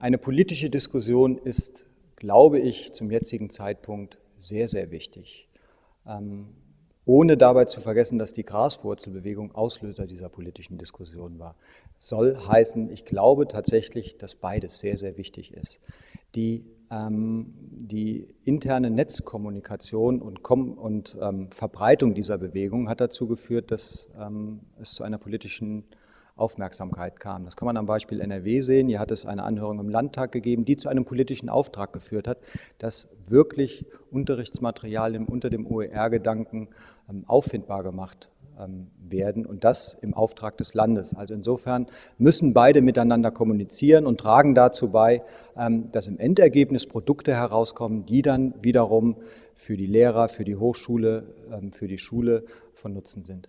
Eine politische Diskussion ist, glaube ich, zum jetzigen Zeitpunkt sehr, sehr wichtig. Ähm, ohne dabei zu vergessen, dass die Graswurzelbewegung Auslöser dieser politischen Diskussion war. Soll heißen, ich glaube tatsächlich, dass beides sehr, sehr wichtig ist. Die, ähm, die interne Netzkommunikation und, Kom und ähm, Verbreitung dieser Bewegung hat dazu geführt, dass ähm, es zu einer politischen Aufmerksamkeit kam. Das kann man am Beispiel NRW sehen. Hier hat es eine Anhörung im Landtag gegeben, die zu einem politischen Auftrag geführt hat, dass wirklich Unterrichtsmaterialien unter dem OER-Gedanken ähm, auffindbar gemacht ähm, werden und das im Auftrag des Landes. Also insofern müssen beide miteinander kommunizieren und tragen dazu bei, ähm, dass im Endergebnis Produkte herauskommen, die dann wiederum für die Lehrer, für die Hochschule, für die Schule von Nutzen sind.